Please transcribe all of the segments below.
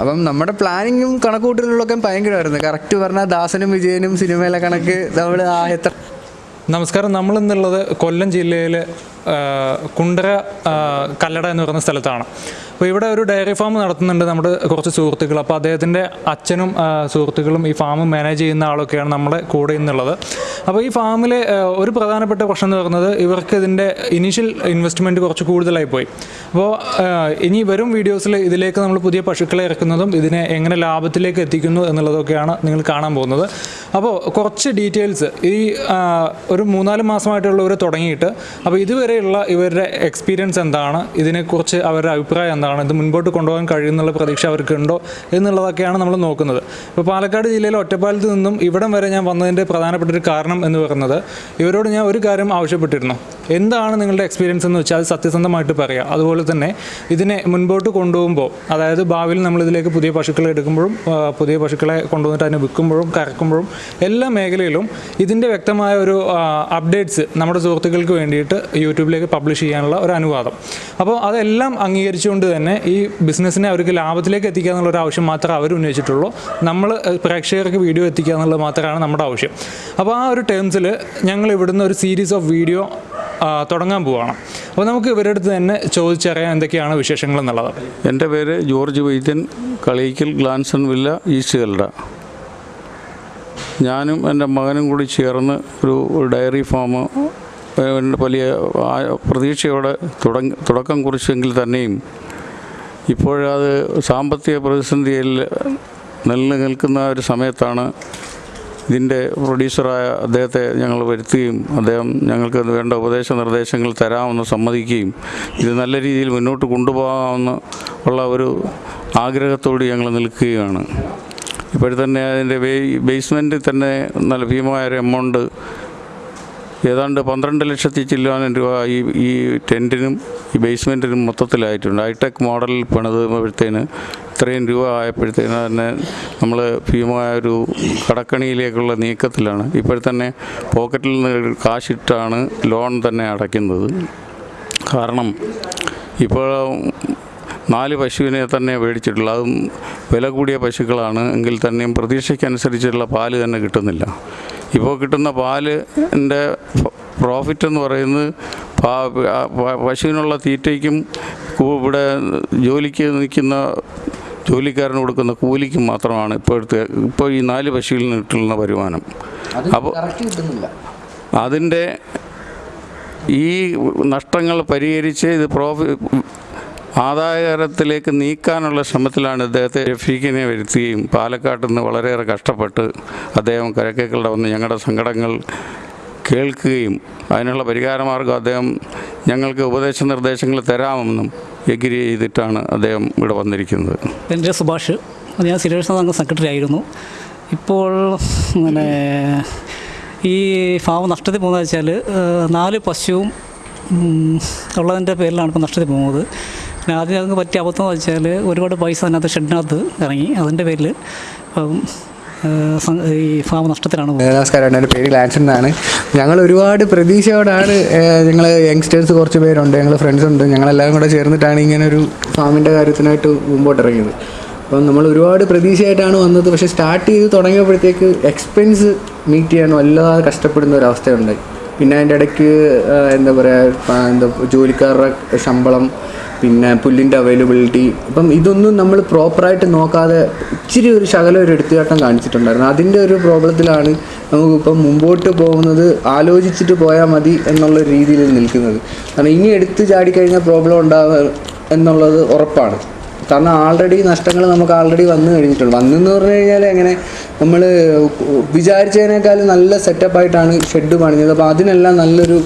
അപ്പം നമ്മുടെ പ്ലാനിങ്ങും കണക്കുകൂട്ടലുകളൊക്കെ ഭയങ്കരമായിരുന്നു. കറക്റ്റ് പറഞ്ഞാൽ ദാസനും വിജയനും സിനിമയിലെ കണക്ക് നമ്മൾ ആ എത്ര നമസ്കാരം. നമ്മളിന്നുള്ളത് കൊല്ലം ജില്ലയിലെ ആ, കുണ്ടറ കല്ലട എന്ന് പറയുന്ന സ്ഥലത്താണ്. അപ്പോൾ ഇവിടെ ഒരു ഡയറി ഫാം നടത്തുന്നുണ്ട് നമ്മുടെ കുറച്ച് സുഹൃത്തുക്കൾ. അപ്പോൾ അദ്ദേഹത്തിന്റെ അച്ഛനും സുഹൃത്തുക്കളും ഈ ഫാം മാനേജ് ചെയ്യുന്ന ആളൊക്കെയാണ് നമ്മുടെ കൂടെ ഇന്നുള്ളത്. അപ്പോൾ ഈ ഫാമിലെ ഒരു പ്രധാനപ്പെട്ട പ്രശ്നം എന്ന് പറയുന്നത് ഇവർക്ക് ഇതിന്റെ ഇനീഷ്യൽ ഇൻവെസ്റ്റ്മെന്റ് കുറച്ച് കൂടുതലായി പോയി. അപ്പോൾ ഇനി വരും വീഡിയോസിൽ ഇതിലേക്ക് നമ്മൾ പുതിയ പശുക്കളെ ഇറക്കുന്നതും ഇതിനെ എങ്ങനെ ലാഭത്തിലേക്ക് എത്തിക്കുന്നു എന്നുള്ളതൊക്കെയാണ് നിങ്ങൾ കാണാൻ പോകുന്നത്. അപ്പോൾ കുറച്ച് ഡീറ്റെയിൽസ് ഈ ഒരു മൂന്നാൽ മാസമായിട്ടുള്ളവർ തുടങ്ങിയിട്ട്. അപ്പോൾ ഇതുവരെയുള്ള ഇവരുടെ എക്സ്പീരിയൻസ് എന്താണ്? ഇതിനെക്കുറിച്ച് അവരുടെ അഭിപ്രായം എന്താണ്? ഇത് മുൻപോട്ട് കൊണ്ടുപോകാൻ കഴിയുന്നുള്ള പ്രതീക്ഷ അവർക്കുണ്ടോ എന്നുള്ളതൊക്കെയാണ് നമ്മൾ നോക്കുന്നത്. ഇപ്പോൾ പാലക്കാട് ജില്ലയിലെ ഒറ്റപ്പാലത്ത് നിന്നും ഇവിടം വരെ ഞാൻ വന്നതിന്റെ പ്രധാനപ്പെട്ട ഒരു കാരണം എന്ന് പറയുന്നത് ഇവരോട് ഞാൻ ഒരു കാര്യം ആവശ്യപ്പെട്ടിരുന്നു. എന്താണ് നിങ്ങളുടെ എക്സ്പീരിയൻസ് എന്ന് വെച്ചാൽ അത് സത്യസന്ധമായിട്ട് പറയുക അതുപോലെ തന്നെ ഇതിനെ മുൻപോട്ട് കൊണ്ടുപോകുമ്പോൾ അതായത് ഭാവിയിൽ നമ്മൾ ഇതിലേക്ക് പുതിയ പശുക്കളെ എടുക്കുമ്പോഴും പുതിയ പശുക്കളെ കൊണ്ടുവന്നിട്ട് അതിനെ വിൽക്കുമ്പോഴും കറക്കുമ്പോഴും എല്ലാ മേഖലയിലും ഇതിന്റെ വ്യക്തമായ ഒരു അപ്ഡേറ്റ്സ് നമ്മുടെ സുഹൃത്തുക്കൾക്ക് വേണ്ടിയിട്ട് യൂട്യൂബിലേക്ക് പബ്ലിഷ് ചെയ്യാനുള്ള ഒരു അനുവാദം. അപ്പോൾ അതെല്ലാം അംഗീകരിച്ചുകൊണ്ട് തന്നെ ഈ ബിസിനസ്സിനെ അവർക്ക് ലാഭത്തിലേക്ക് എത്തിക്കുക എന്നുള്ള ഒരു ആവശ്യം മാത്രമേ അവർ ഉന്നയിച്ചിട്ടുള്ളൂ. നമ്മൾ പ്രേക്ഷകർക്ക് വീഡിയോ എത്തിക്കുക എന്നുള്ളത് മാത്രമാണ് നമ്മുടെ ആവശ്യം. അപ്പോൾ ആ ഒരു ടേംസിൽ ഞങ്ങൾ ഇവിടുന്ന് ഒരു സീരീസ് ഓഫ് വീഡിയോ തുടങ്ങാൻ പോവുകയാണ് അപ്പോൾ നമുക്ക് ഇവരുടെ അടുത്ത് തന്നെ ചോദിച്ചറിയാൻ എന്തൊക്കെയാണ് വിശേഷങ്ങൾ എന്നുള്ളത്? എന്റെ പേര് George Vaidyan Kalayikkal Glanson Villa East Kallada. ഞാനും എന്റെ മകനും കൂടി ചേർന്ന് ഒരു ഡയറി ഫാം വലിയ പ്രതീക്ഷയോടെ തുടങ്ങി തുടക്കം കുറിച്ചെങ്കിൽ തന്നെയും ഇപ്പോഴത് സാമ്പത്തിക പ്രതിസന്ധിയിൽ നിലനിൽക്കുന്ന ഒരു സമയത്താണ് ഇതിന്റെ പ്രൊഡ്യൂസറായ അദ്ദേഹത്തെ ഞങ്ങൾ വരുത്തുകയും അദ്ദേഹം ഞങ്ങൾക്ക് വേണ്ട ഉപദേശ നിർദ്ദേശങ്ങൾ തരാമെന്ന് സമ്മതിക്കുകയും ഇത് നല്ല രീതിയിൽ മുന്നോട്ട് കൊണ്ടുപോകാമെന്ന് ഉള്ള ഒരു ആഗ്രഹത്തോട് ഞങ്ങൾ നിൽക്കുകയാണ്. ഇപ്പോഴെ തന്നെ അതിന്റെ ബേസ്മെന്റിൽ തന്നെ നല്ല ഭീമമായ ഒരു എമൗണ്ട് ഏതാണ്ട് പന്ത്രണ്ട് ലക്ഷത്തി ചില്ലാനം രൂപ ഈ ഈ ടെന്റിനും ഈ ബേസ്മെന്റിനും മൊത്തത്തിലായിട്ടുണ്ട്. ഹൈടെക് മോഡലിൽ പണിതുമ്പോഴത്തേന് ഇത്രയും രൂപ ആയപ്പോഴത്തേന് തന്നെ നമ്മൾ ഭീമമായ ഒരു കടക്കണിയിലേക്കുള്ള നീക്കത്തിലാണ്. ഇപ്പോഴത്തന്നെ പോക്കറ്റിൽ നിന്ന് കാശിട്ടാണ് ലോൺ തന്നെ അടയ്ക്കുന്നത്. കാരണം ഇപ്പോൾ നാല് പശുവിനെ തന്നെ മേടിച്ചിട്ടുള്ളൂ അതും വില കൂടിയ പശുക്കളാണ് എങ്കിൽ തന്നെയും പ്രതീക്ഷയ്ക്കനുസരിച്ചുള്ള പാൽ തന്നെ കിട്ടുന്നില്ല. ഇപ്പോൾ കിട്ടുന്ന പാലിന്റെ പ്രോഫിറ്റ് എന്ന് പറയുന്നത് പശുവിനുള്ള തീറ്റയ്ക്കും ഇവിടെ ജോലിക്ക് നിൽക്കുന്ന ജോലിക്കാരന് കൊടുക്കുന്ന കൂലിക്ക് മാത്രമാണ് ഇപ്പോഴത്തെ ഇപ്പോൾ ഈ നാല് പശുവിൽ നിന്ന് കിട്ടുന്ന വരുമാനം അപ്പോൾ അതിന്റെ ഈ നഷ്ടങ്ങൾ പരിഹരിച്ച് ഇത് പ്രോഫി ആദായകരത്തിലേക്ക് നീക്കാനുള്ള ശ്രമത്തിലാണ് ഇദ്ദേഹത്തെ രഫീഖിനെ വരുത്തുകയും പാലക്കാട്ട് നിന്ന് വളരെയേറെ കഷ്ടപ്പെട്ട് അദ്ദേഹം കരക്കേക്കളുടെ വന്ന് ഞങ്ങളുടെ സങ്കടങ്ങൾ കേൾക്കുകയും അതിനുള്ള പരിഹാരമാർഗം അദ്ദേഹം ഞങ്ങൾക്ക് ഉപദേശ നിർദ്ദേശങ്ങൾ തരാമെന്നും എഗ്രി ചെയ്തിട്ടാണ് അദ്ദേഹം ഇവിടെ വന്നിരിക്കുന്നത്. എന്റെ സുഭാഷ് ഞാൻ സിലേഷൻ അംഗ സെക്രട്ടറി ആയിരുന്നു. ഇപ്പോൾ പിന്നെ ഈ ഫാം നഷ്ടത്തിൽ പോകുന്നത് വെച്ചാൽ നാല് പശുവും ഉള്ളതിന്റെ പേരിലാണ് ഇപ്പോൾ നഷ്ടത്തിൽ പോകുന്നത്. പിന്നെ ആദ്യം അതിന് പറ്റിയ അബദ്ധം എന്ന് വെച്ചാൽ ഒരുപാട് പൈസ അതിനകത്ത് ഷെഡിനകത്ത് ഇറങ്ങി അതിന്റെ പേരിൽ. ഈ ഫാം നഷ്ടത്തിലാണ് നമസ്കാരം എന്റെ പേര് ഗ്ലാൻസൺ എന്നാണ്. ഞങ്ങൾ ഒരുപാട് പ്രതീക്ഷയോടാണ് ഞങ്ങൾ യങ്സ്റ്റേഴ്സ് കുറച്ച് പേരുണ്ട് ഞങ്ങൾ ഫ്രണ്ട്സ് ഉണ്ട് ഞങ്ങളെല്ലാവരും കൂടെ ചേർന്നിട്ടാണ് ഇങ്ങനെ ഒരു ഫാമിന്റെ കാര്യത്തിനായിട്ട് മുമ്പോട്ട് ഇറങ്ങിയത്. അപ്പം നമ്മൾ ഒരുപാട് പ്രതീക്ഷയായിട്ടാണ് വന്നത് പക്ഷേ സ്റ്റാർട്ട് ചെയ്ത് തുടങ്ങിയപ്പോഴത്തേക്ക് എക്സ്പെൻസ് മീറ്റ് ചെയ്യാൻ വല്ലാതെ കഷ്ടപ്പെടുന്ന ഒരു അവസ്ഥയുണ്ടായി. പിന്നെ അതിന്റെ ഇടയ്ക്ക് എന്താ പറയുക എന്താ ജോലിക്കാരുടെ ശമ്പളം പിന്നെ പുല്ലിന്റെ അവൈലബിലിറ്റി അപ്പം ഇതൊന്നും നമ്മൾ പ്രോപ്പറായിട്ട് നോക്കാതെ ഇച്ചിരി ഒരു ശകലം ഒരു എടുത്തുകാട്ടം കാണിച്ചിട്ടുണ്ടായിരുന്നു. അതിന്റെ ഒരു പ്രോബ്ലത്തിലാണ് നമുക്കിപ്പം മുമ്പോട്ട് പോകുന്നത് ആലോചിച്ചിട്ട് പോയാൽ മതി എന്നുള്ള രീതിയിൽ നിൽക്കുന്നത്. കാരണം ഇനി എടുത്ത് ചാടിക്കഴിഞ്ഞാൽ പ്രോബ്ലം ഉണ്ടാകുക എന്നുള്ളത് ഉറപ്പാണ്. കാരണം ആൾറെഡി നഷ്ടങ്ങൾ നമുക്ക് ആൾറെഡി വന്നു കഴിഞ്ഞിട്ടുണ്ട്. വന്നെന്ന് പറഞ്ഞു കഴിഞ്ഞാൽ എങ്ങനെ? നമ്മൾ വിചാരിച്ചതിനേക്കാൾ നല്ല സെറ്റപ്പായിട്ടാണ് ഷെഡ് പണിഞ്ഞത്. അപ്പോൾ അതിനെല്ലാം നല്ലൊരു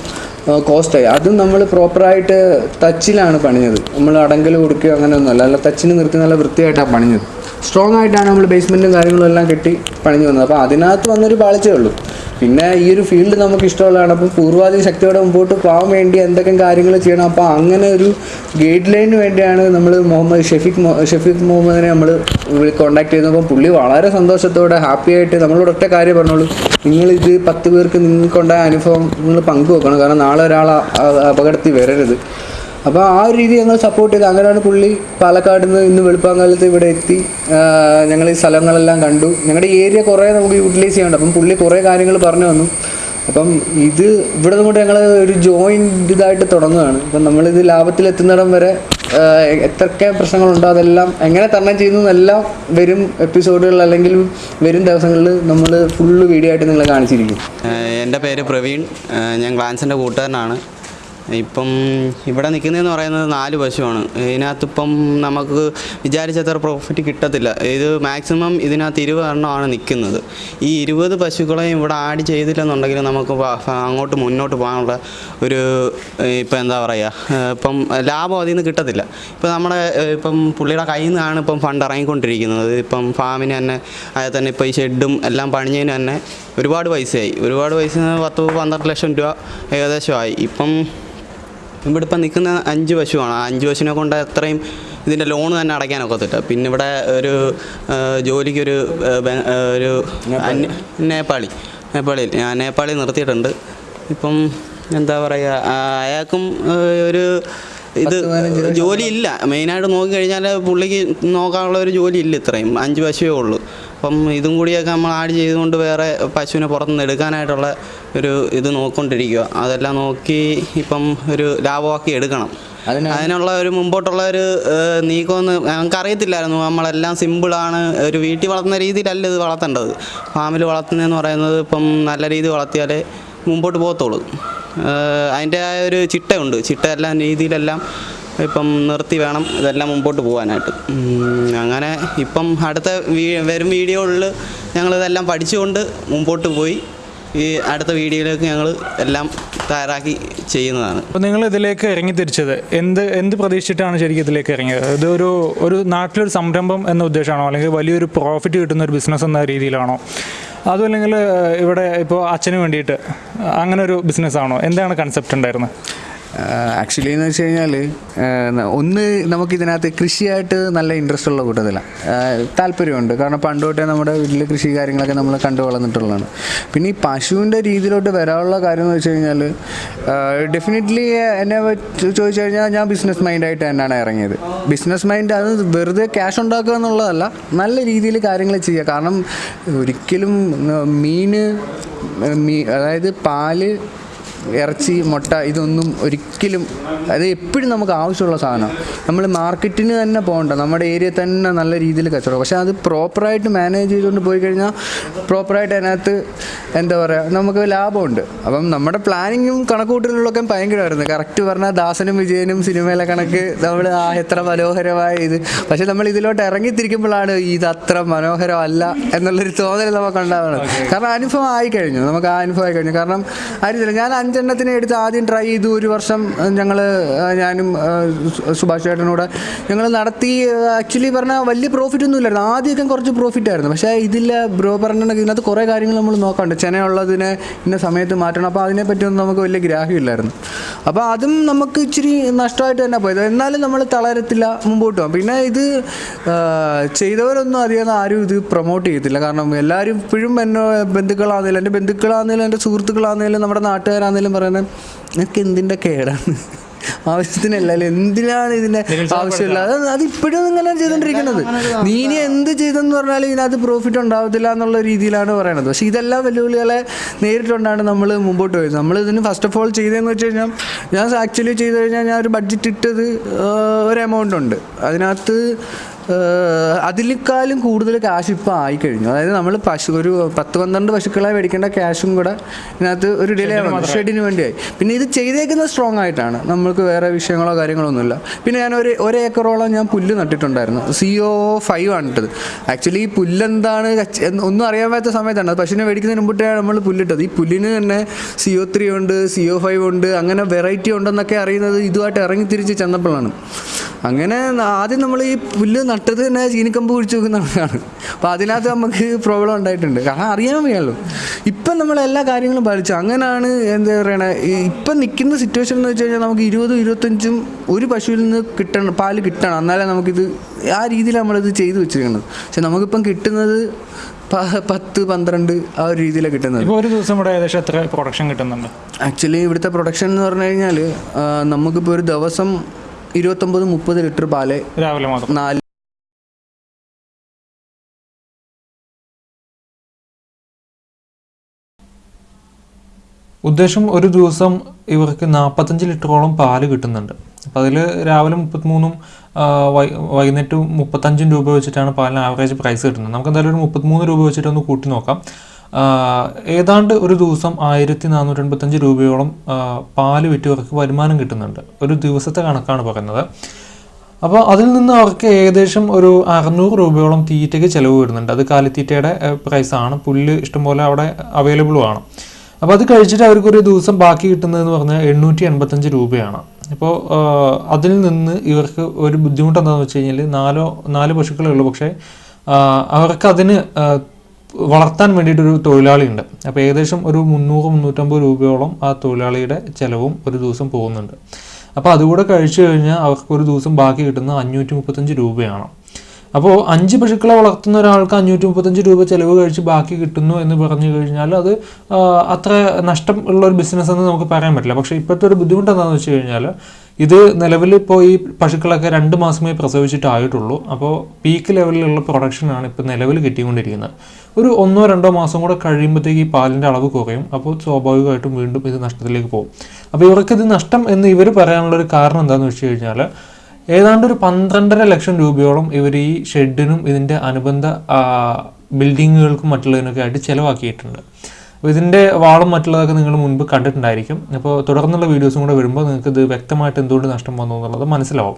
കോസ്റ്റായി അതും നമ്മൾ പ്രോപ്പറായിട്ട് ടച്ചിലാണ് പണിഞ്ഞത്. നമ്മൾ അടങ്കൽ കൊടുക്കുകയോ അങ്ങനെയൊന്നുമല്ല അല്ല. ടച്ചിന് നിർത്തി നല്ല വൃത്തിയായിട്ടാണ് പണിഞ്ഞത്. സ്ട്രോങ് ആയിട്ടാണ് നമ്മൾ ബേസ്മെന്റും കാര്യങ്ങളും എല്ലാം കെട്ടി പണിഞ്ഞു വന്നത്. അപ്പോൾ അതിനകത്ത് വന്നൊരു പാളിച്ചേ ഉള്ളൂ. പിന്നെ ഈ ഒരു ഫീൽഡ് നമുക്ക് ഇഷ്ടമുള്ളതാണ്. അപ്പോൾ പൂർവാധികം ശക്തിയോടെ മുമ്പോട്ട് പോകാൻ വേണ്ടി എന്തൊക്കെ കാര്യങ്ങൾ ചെയ്യണം. അപ്പോൾ അങ്ങനെ ഒരു ഗൈഡ് ലൈനിന് വേണ്ടിയാണ് നമ്മൾ മുഹമ്മദ് ഷെഫീഖ് ഷെഫീഖ് മുഹമ്മദിനെ നമ്മൾ കോൺടാക്ട് ചെയ്തപ്പോൾ പുള്ളി വളരെ സന്തോഷത്തോടെ ഹാപ്പി ആയിട്ട് നമ്മളോട് ഒറ്റ കാര്യം പറഞ്ഞോളൂ. നിങ്ങളിത് പത്ത് പേർക്ക് നിങ്ങൾക്കുണ്ടായ അനുഭവം നിങ്ങൾ പങ്കുവെക്കണം. കാരണം നാളെ ഒരാൾ അപകടത്തിൽ വരരുത്. അപ്പോൾ ആ ഒരു രീതി ഞങ്ങൾ സപ്പോർട്ട് ചെയ്ത്. അങ്ങനെയാണ് പുള്ളി പാലക്കാട് നിന്ന് ഇന്ന് വെളുപ്പാങ്കാലത്ത് ഇവിടെ എത്തി. ഞങ്ങൾ ഈ സ്ഥലങ്ങളെല്ലാം കണ്ടു. ഞങ്ങളുടെ ഏരിയ കുറേ നമുക്ക് യൂട്ടിലൈസ് ചെയ്യാനുണ്ട്. അപ്പം പുള്ളി കുറേ കാര്യങ്ങൾ പറഞ്ഞു വന്നു അപ്പം ഇത് ഇവിടെ നിന്നുകൊണ്ട് ഞങ്ങൾ ഒരു ജോയിന്റ് ഇതായിട്ട് തുടങ്ങുകയാണ്. അപ്പം നമ്മളിത് ലാഭത്തിലെത്തുന്നിടം വരെ എത്രയൊക്കെ പ്രശ്നങ്ങളുണ്ടോ അതെല്ലാം എങ്ങനെ തരണം ചെയ്യുന്നു എന്നെല്ലാം വരും എപ്പിസോഡുകൾ അല്ലെങ്കിൽ വരും ദിവസങ്ങളിൽ നമ്മൾ ഫുള്ള് വീഡിയോ ആയിട്ട് നിങ്ങളെ കാണിച്ചിരിക്കും. എന്റെ പേര് പ്രവീൺ. ഞാൻ ഗ്ലാൻസിന്റെ കൂട്ടുകാരനാണ്. ഇപ്പം ഇവിടെ നിൽക്കുന്നതെന്ന് പറയുന്നത് നാല് പശുവാണ്. ഇതിനകത്തിപ്പം നമുക്ക് വിചാരിച്ചത്ര പ്രോഫിറ്റ് കിട്ടത്തില്ല. ഇത് മാക്സിമം ഇതിനകത്ത് ഇരുപത് എണ്ണമാണ് നിൽക്കുന്നത്. ഈ ഇരുപത് പശുക്കളെയും ഇവിടെ ആഡ് ചെയ്തില്ലെന്നുണ്ടെങ്കിൽ നമുക്ക് അങ്ങോട്ട് മുന്നോട്ട് പോകാനുള്ള ഒരു ഇപ്പം എന്താ പറയുക ഇപ്പം ലാഭം അതിൽ നിന്ന് കിട്ടത്തില്ല. ഇപ്പം നമ്മുടെ ഇപ്പം പുള്ളിയുടെ കയ്യിൽ നിന്നാണ് ഇപ്പം ഫണ്ട് ഇറങ്ങിക്കൊണ്ടിരിക്കുന്നത്. ഇപ്പം ഫാമിന് തന്നെ അതിൽ തന്നെ ഇപ്പം ഈ ഷെഡും എല്ലാം പണിഞ്ഞതിന് തന്നെ ഒരുപാട് പൈസയായി. ഒരുപാട് പൈസ പത്ത് പന്ത്രണ്ട് ലക്ഷം രൂപ ഏകദേശമായി ഇപ്പം ഇവിടെ ഇപ്പം നിൽക്കുന്ന അഞ്ച് പശുവാണ്. ആ അഞ്ച് പശുവിനെ കൊണ്ട് അത്രയും ഇതിന്റെ ലോൺ തന്നെ അടയ്ക്കാനൊക്കത്തില്ല പിന്നെ ഇവിടെ ഒരു ജോലിക്കൊരു ഒരു നേപ്പാളി. നേപ്പാളിയിൽ. ഞാൻ നേപ്പാളി നിർത്തിയിട്ടുണ്ട്. ഇപ്പം എന്താ പറയുക അയാൾക്കും ഒരു ഇത് ജോലി ഇല്ല. മെയിനായിട്ട് നോക്കിക്കഴിഞ്ഞാൽ പുള്ളിക്ക് നോക്കാനുള്ള ഒരു ജോലി ഇല്ല ഇത്രയും. അഞ്ച് പശുവേ ഉള്ളൂ. അപ്പം ഇതും കൂടിയൊക്കെ നമ്മൾ ആഡ് ചെയ്തുകൊണ്ട് വേറെ പശുവിനെ പുറത്തുനിന്ന് എടുക്കാനായിട്ടുള്ള ഒരു ഇത് നോക്കിക്കൊണ്ടിരിക്കുക അതെല്ലാം നോക്കി ഇപ്പം ഒരു ലാഭമാക്കി എടുക്കണം. അതിന് അതിനുള്ള ഒരു മുമ്പോട്ടുള്ള ഒരു നീക്കമെന്ന് ഞങ്ങൾക്ക് അറിയത്തില്ലായിരുന്നു നമ്മളെല്ലാം സിമ്പിളാണ്. ഒരു വീട്ടിൽ വളർത്തുന്ന രീതിയിലല്ല ഇത് വളർത്തേണ്ടത്. ഫാമിൽ വളർത്തുന്നതെന്ന് പറയുന്നത് ഇപ്പം നല്ല രീതിയിൽ വളർത്തിയാലേ മുമ്പോട്ട് പോകത്തുള്ളൂ. അതിന്റെ ആ ഒരു ചിട്ടയുണ്ട്. ചിട്ട എല്ലാം രീതിയിലെല്ലാം ഇപ്പം നിർത്തി വേണം ഇതെല്ലാം മുമ്പോട്ട് പോകാനായിട്ട് അങ്ങനെ ഇപ്പം അടുത്ത വീ- വരും വീഡിയോകളിൽ ഞങ്ങളിതെല്ലാം പഠിച്ചുകൊണ്ട് മുമ്പോട്ട് പോയി. ഈ അടുത്ത വീഡിയോയിലേക്ക് ഞങ്ങൾ എല്ലാം തയ്യാറാക്കി ചെയ്യുന്നതാണ്. അപ്പോൾ നിങ്ങൾ ഇതിലേക്ക് ഇറങ്ങി തിരിച്ചത് എന്ത് എന്ത് പ്രതീക്ഷിച്ചിട്ടാണ് ശരിക്കും ഇതിലേക്ക് ഇറങ്ങിയത്? ഇത് ഒരു ഒരു നാട്ടിലൊരു സംരംഭം എന്ന ഉദ്ദേശമാണോ? അല്ലെങ്കിൽ വലിയൊരു പ്രോഫിറ്റ് കിട്ടുന്ന ഒരു ബിസിനസ് എന്ന രീതിയിലാണോ? അതും അല്ലെങ്കിൽ ഇവിടെ ഇപ്പോൾ അച്ഛന് വേണ്ടിയിട്ട് അങ്ങനെ ഒരു ബിസിനസ്സാണോ എന്താണ് കൺസെപ്റ്റ് ഉണ്ടായിരുന്നത്? ആക്ച്വലി എന്ന് വെച്ച് കഴിഞ്ഞാൽ ഒന്ന് നമുക്കിതിനകത്ത് കൃഷിയായിട്ട് നല്ല ഇൻട്രസ്റ്റ് ഉള്ള കൂട്ടത്തിലാണ് താല്പര്യമുണ്ട്. കാരണം പണ്ട് തൊട്ടേ നമ്മുടെ വീട്ടിൽ കൃഷി കാര്യങ്ങളൊക്കെ നമ്മൾ കണ്ടു വളർന്നിട്ടുള്ളതാണ്. പിന്നെ ഈ പശുവിന്റെ രീതിയിലോട്ട് വരാനുള്ള കാര്യം എന്ന് വെച്ച് കഴിഞ്ഞാൽ ഡെഫിനറ്റ്ലി എന്നെ ചോദിച്ചു കഴിഞ്ഞാൽ ഞാൻ ബിസിനസ് മൈൻഡായിട്ട് തന്നെയാണ് ഇറങ്ങിയത്. ബിസിനസ് മൈൻഡ് അത് വെറുതെ ക്യാഷ് ഉണ്ടാക്കുക എന്നുള്ളതല്ല നല്ല രീതിയിൽ കാര്യങ്ങൾ ചെയ്യുക. കാരണം ഒരിക്കലും മീന് മീ അതായത് പാൽ ഇറച്ചി മുട്ട ഇതൊന്നും ഒരിക്കലും അത് എപ്പോഴും നമുക്ക് ആവശ്യമുള്ള സാധനമാണ് നമ്മൾ മാർക്കറ്റിന് തന്നെ പോകണ്ട. നമ്മുടെ ഏരിയ തന്നെ നല്ല രീതിയിൽ കച്ചവടം. പക്ഷേ അത് പ്രോപ്പറായിട്ട് മാനേജ് ചെയ്തുകൊണ്ട് പോയി കഴിഞ്ഞാൽ പ്രോപ്പറായിട്ട് അതിനകത്ത് എന്താ പറയുക നമുക്ക് ലാഭമുണ്ട്. അപ്പം നമ്മുടെ പ്ലാനിങ്ങും കണക്കുകൂട്ടലുകളൊക്കെ ഭയങ്കരമായിരുന്നു. കറക്റ്റ് പറഞ്ഞാൽ ദാസനും വിജയനും സിനിമയിലെ കണക്ക് നമ്മൾ ആ എത്ര മനോഹരമായ ഇത്. പക്ഷേ നമ്മൾ ഇതിലോട്ട് ഇറങ്ങിത്തിരിക്കുമ്പോഴാണ് ഇത് അത്ര മനോഹരമല്ല എന്നുള്ളൊരു തോന്നൽ നമുക്ക് ഉണ്ടാവുന്നത്. കാരണം അനുഭവം ആയി കഴിഞ്ഞു നമുക്ക് ആ അനുഭവം ആയി കഴിഞ്ഞു കാരണം അറിയത്തില്ല ഞാൻ അഞ്ചെണ്ണത്തിനെ എടുത്ത് ആദ്യം ട്രൈ ചെയ്തു. ഒരു വർഷം ഞങ്ങൾ ഞാനും സുഭാഷ് ചേട്ടനോട് ഞങ്ങൾ നടത്തി. ആക്ച്വലി പറഞ്ഞാൽ വലിയ പ്രോഫിറ്റ് ഒന്നും ഇല്ലായിരുന്നു. ആദ്യമൊക്കെ കുറച്ച് പ്രോഫിറ്റ് ആയിരുന്നു. പക്ഷേ ഇതിൽ ബ്രോ പറഞ്ഞിട്ടുണ്ടെങ്കിൽ ഇതിനകത്ത് കുറേ കാര്യങ്ങൾ നമ്മൾ നോക്കാണ്ട്. ചെനയുള്ളതിനെ ഇന്ന സമയത്ത് മാറ്റണം. അപ്പോൾ അതിനെപ്പറ്റിയൊന്നും നമുക്ക് വലിയ ഗ്രാഹ്യമില്ലായിരുന്നു അപ്പോൾ അതും നമുക്ക് ഇച്ചിരി നഷ്ടമായിട്ട് തന്നെ പോയത്. എന്നാലും നമ്മൾ തളരത്തില്ല മുമ്പോട്ട് പോകാം പിന്നെ ഇത് ചെയ്തവരൊന്നും അധികം ആരും ഇത് പ്രൊമോട്ട് ചെയ്യത്തില്ല. കാരണം എല്ലാവരും ഇപ്പോഴും എന്നെ ബന്ധുക്കളാണെങ്കിലും എന്റെ ബന്ധുക്കളാണെങ്കിലും എന്റെ സുഹൃത്തുക്കളാണെങ്കിലും നമ്മുടെ നാട്ടുകാരാണെങ്കിലും പറയുന്നത് നിനക്ക് എന്തിന്റെ കേടാണ്? ആവശ്യത്തിനല്ല എന്തിനാണ് ഇതിന്റെ ആവശ്യമില്ല? അത് അതിപ്പോഴും ഇങ്ങനെ ചെയ്തുകൊണ്ടിരിക്കുന്നത് നീ ഇനി എന്ത് ചെയ്തെന്ന് പറഞ്ഞാൽ ഇതിനകത്ത് പ്രോഫിറ്റ് ഉണ്ടാവത്തില്ല എന്നുള്ള രീതിയിലാണ് പറയണത്. പക്ഷെ ഇതെല്ലാം വെല്ലുവിളികളെ നേരിട്ടുകൊണ്ടാണ് നമ്മൾ മുമ്പോട്ട് പോയത്. നമ്മൾ ഇതിന് ഫസ്റ്റ് ഓഫ് ഓൾ ചെയ്തതെന്ന് വെച്ച് കഴിഞ്ഞാൽ ഞാൻ ആക്ച്വലി ചെയ്ത് കഴിഞ്ഞാൽ ഞാൻ ഒരു ബഡ്ജറ്റ് ഇട്ടത് ഒരു എമൗണ്ട് ഉണ്ട്. അതിനകത്ത് അതിലേക്കാളും കൂടുതൽ കാശ് ഇപ്പോൾ ആയിക്കഴിഞ്ഞു. അതായത് നമ്മൾ പശു ഒരു പത്ത് പന്ത്രണ്ട് പശുക്കളെ മേടിക്കേണ്ട ക്യാഷും കൂടെ ഇതിനകത്ത് ഒരു ഡിലേ ആണ് ഷെഡിന് വേണ്ടിയായി. പിന്നെ ഇത് ചെയ്തേക്കുന്നത് സ്ട്രോങ് ആയിട്ടാണ്. നമ്മൾക്ക് വേറെ വിഷയങ്ങളോ കാര്യങ്ങളോ ഒന്നുമില്ല പിന്നെ ഞാൻ ഒരു ഒരു ഏക്കറോളം ഞാൻ പുല്ല് നട്ടിട്ടുണ്ടായിരുന്നു. സി ഒ ഫൈവ് ആണ് ഇട്ടത്. ആക്ച്വലി ഈ പുല്ലെന്താണ് ഒന്നും അറിയാൻ പറ്റാത്ത സമയത്താണ്. അത് പശുവിനെ മേടിക്കുന്നതിന് മുമ്പിട്ടാണ് നമ്മൾ പുല്ലിട്ടത്. ഈ പുല്ലിന് തന്നെ സി ഒ ത്രീ ഉണ്ട് സി ഒ ഫൈവ് ഉണ്ട് അങ്ങനെ വെറൈറ്റി ഉണ്ടെന്നൊക്കെ അറിയുന്നത് ഇതുമായിട്ട് ഇറങ്ങി തിരിച്ച് ചെന്നപ്പോഴാണ്. അങ്ങനെ ആദ്യം നമ്മൾ ഈ പുല്ല് നട്ടത് തന്നെ ചീനിക്കമ്പ് കുഴിച്ച് വെക്കുന്നതാണ്. അപ്പോൾ അതിനകത്ത് നമുക്ക് പ്രോബ്ലം ഉണ്ടായിട്ടുണ്ട്. കാരണം അറിയാൻ വയ്യല്ലോ. ഇപ്പം നമ്മൾ എല്ലാ കാര്യങ്ങളും പാലിച്ചു. അങ്ങനെയാണ് എന്താ പറയണേ ഇപ്പം നിൽക്കുന്ന സിറ്റുവേഷൻ എന്ന് വെച്ച് കഴിഞ്ഞാൽ നമുക്ക് ഇരുപതും ഇരുപത്തഞ്ചും ഒരു പശുവിൽ നിന്ന് കിട്ടണം പാൽ കിട്ടണം. എന്നാലേ നമുക്കിത് ആ രീതിയിൽ നമ്മളിത് ചെയ്തു വെച്ചിരിക്കുന്നത്. പക്ഷെ നമുക്കിപ്പം കിട്ടുന്നത് പത്ത് പന്ത്രണ്ട് ആ ഒരു രീതിയിലാണ് കിട്ടുന്നത്. ഇപ്പോൾ ഒരു ദിവസം ഇവിടെ ഏകദേശം എത്ര പ്രൊഡക്ഷൻ കിട്ടുന്നുണ്ട്? ആക്ച്വലി ഇവിടുത്തെ പ്രൊഡക്ഷൻ എന്ന് പറഞ്ഞു കഴിഞ്ഞാൽ നമുക്കിപ്പോൾ ഒരു ദിവസം ഇരുപത്തൊമ്പത് മുപ്പത് ലിറ്റർ പാൽ രാവിലെ മാത്രം. നാല് ഉദ്ദേശം ഒരു ദിവസം ഇവർക്ക് നാൽപ്പത്തഞ്ച് ലിറ്ററോളം പാൽ കിട്ടുന്നുണ്ട്. അപ്പോൾ അതിൽ രാവിലെ മുപ്പത്തിമൂന്നും വൈകുന്നേരം മുപ്പത്തഞ്ചും രൂപ വെച്ചിട്ടാണ് പാലിന് ആവറേജ് പ്രൈസ് കിട്ടുന്നത്. നമുക്ക് എന്തായാലും ഒരു മുപ്പത്തിമൂന്ന് രൂപ വെച്ചിട്ടൊന്ന് കൂട്ടി നോക്കാം. ഏതാണ്ട് ഒരു ദിവസം ആയിരത്തി നാനൂറ്റി എൺപത്തഞ്ച് രൂപയോളം പാൽ വിറ്റ് അവർക്ക് വരുമാനം കിട്ടുന്നുണ്ട്. ഒരു ദിവസത്തെ കണക്കാണ് പറയുന്നത്. അപ്പോൾ അതിൽ നിന്ന് അവർക്ക് ഏകദേശം ഒരു അറുന്നൂറ് രൂപയോളം തീറ്റയ്ക്ക് ചിലവ് വരുന്നുണ്ട്. അത് കാലിത്തീറ്റയുടെ പ്രൈസാണ് പുല്ല് ഇഷ്ടംപോലെ അവിടെ അവൈലബിളും ആണ്. അപ്പോൾ അത് കഴിച്ചിട്ട് അവർക്കൊരു ദിവസം ബാക്കി കിട്ടുന്നതെന്ന് പറഞ്ഞാൽ എണ്ണൂറ്റി എൺപത്തഞ്ച് രൂപയാണ് ഇപ്പോൾ അതിൽ നിന്ന് ഇവർക്ക് ഒരു ബുദ്ധിമുട്ട് എന്താണെന്ന് വെച്ച് കഴിഞ്ഞാൽ നാലോ നാല് പശുക്കളേ ഉള്ളൂ. പക്ഷേ അവർക്ക് അതിന് വളർത്താൻ വേണ്ടിയിട്ടൊരു തൊഴിലാളിയുണ്ട്. അപ്പോൾ ഏകദേശം ഒരു മുന്നൂറ് മുന്നൂറ്റമ്പത് രൂപയോളം ആ തൊഴിലാളിയുടെ ചിലവും ഒരു ദിവസം പോകുന്നുണ്ട്. അപ്പോൾ അതുകൂടെ കഴിച്ചു കഴിഞ്ഞാൽ അവർക്ക് ഒരു ദിവസം ബാക്കി കിട്ടുന്ന അഞ്ഞൂറ്റി മുപ്പത്തഞ്ച് രൂപയാണ്. അപ്പോൾ അഞ്ച് പശുക്കളെ വളർത്തുന്ന ഒരാൾക്ക് അഞ്ഞൂറ്റി മുപ്പത്തഞ്ച് രൂപ ചിലവ് കഴിച്ച് ബാക്കി കിട്ടുന്നു എന്ന് പറഞ്ഞു കഴിഞ്ഞാൽ അത് അത്ര നഷ്ടം ഉള്ള ഒരു ബിസിനസ് എന്ന് നമുക്ക് പറയാൻ പറ്റില്ല. പക്ഷേ ഇപ്പോഴത്തെ ഒരു ബുദ്ധിമുട്ട് എന്താണെന്ന് വെച്ച് കഴിഞ്ഞാൽ ഇത് നിലവിൽ ഇപ്പോൾ ഈ പശുക്കളൊക്കെ രണ്ട് മാസമേ പ്രസവിച്ചിട്ടായിട്ടുള്ളൂ. അപ്പോൾ പീക്ക് ലെവലിലുള്ള പ്രൊഡക്ഷനാണ് ഇപ്പോൾ നിലവിൽ കിട്ടിക്കൊണ്ടിരിക്കുന്നത്. ഒരു ഒന്നോ രണ്ടോ മാസം കൂടെ കഴിയുമ്പോഴത്തേക്ക് ഈ പാലിന്റെ അളവ് കുറയും. അപ്പോൾ സ്വാഭാവികമായിട്ടും വീണ്ടും ഇത് നഷ്ടത്തിലേക്ക് പോകും. അപ്പോൾ ഇവർക്കിത് നഷ്ടം എന്ന് ഇവർ പറയാനുള്ള ഒരു കാരണം എന്താണെന്ന് വെച്ച് കഴിഞ്ഞാൽ ഏതാണ്ട് ഒരു പന്ത്രണ്ടര ലക്ഷം രൂപയോളം ഇവർ ഈ ഷെഡിനും ഇതിന്റെ അനുബന്ധ ബിൽഡിങ്ങുകൾക്കും മറ്റുള്ളതിനൊക്കെ ആയിട്ട് ചിലവാക്കിയിട്ടുണ്ട്. അപ്പോൾ ഇതിന്റെ വാളും മറ്റുള്ളതൊക്കെ നിങ്ങൾ മുൻപ് കണ്ടിട്ടുണ്ടായിരിക്കും. അപ്പോൾ തുടർന്നുള്ള വീഡിയോസും കൂടെ വരുമ്പോൾ നിങ്ങൾക്ക് ഇത് വ്യക്തമായിട്ട് എന്തുകൊണ്ട് നഷ്ടം വന്നു എന്നുള്ളത് മനസ്സിലാവും.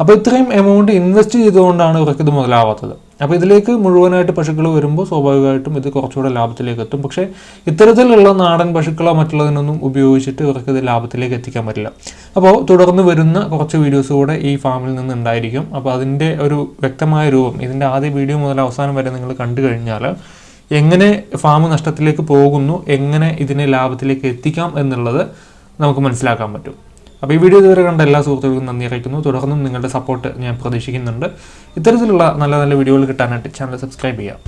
അപ്പോൾ ഇത്രയും എമൗണ്ട് ഇൻവെസ്റ്റ് ചെയ്തുകൊണ്ടാണ് ഇവർക്ക് ഇത് മുതലാവാത്തത്. അപ്പോൾ ഇതിലേക്ക് മുഴുവനായിട്ട് പശുക്കൾ വരുമ്പോൾ സ്വാഭാവികമായിട്ടും ഇത് കുറച്ചുകൂടെ ലാഭത്തിലേക്ക് എത്തും. പക്ഷേ ഇത്തരത്തിലുള്ള നാടൻ പശുക്കളോ മറ്റുള്ളതിനൊന്നും ഉപയോഗിച്ചിട്ട് ഇവർക്ക് ഇത് ലാഭത്തിലേക്ക് എത്തിക്കാൻ പറ്റില്ല. അപ്പോൾ തുടർന്ന് വരുന്ന കുറച്ച് വീഡിയോസ് കൂടെ ഈ ഫാമിൽ നിന്ന് ഉണ്ടായിരിക്കും. അപ്പോൾ അതിന്റെ ഒരു വ്യക്തമായ രൂപം ഇതിന്റെ ആദ്യ വീഡിയോ മുതൽ അവസാനം വരെ നിങ്ങൾ കണ്ടു കഴിഞ്ഞാൽ എങ്ങനെ ഫാം നഷ്ടത്തിലേക്ക് പോകുന്നു എങ്ങനെ ഇതിനെ ലാഭത്തിലേക്ക് എത്തിക്കാം എന്നുള്ളത് നമുക്ക് മനസ്സിലാക്കാൻ പറ്റും. അപ്പോൾ ഈ വീഡിയോ ഇതുവരെ കണ്ട എല്ലാ സുഹൃത്തുക്കൾക്കും നന്ദി അറിയിക്കുന്നു. തുടർന്നും നിങ്ങളുടെ സപ്പോർട്ട് ഞാൻ പ്രതീക്ഷിക്കുന്നുണ്ട്. ഇത്തരത്തിലുള്ള നല്ല നല്ല വീഡിയോകൾ കിട്ടാനായിട്ട് ചാനൽ സബ്സ്ക്രൈബ് ചെയ്യാം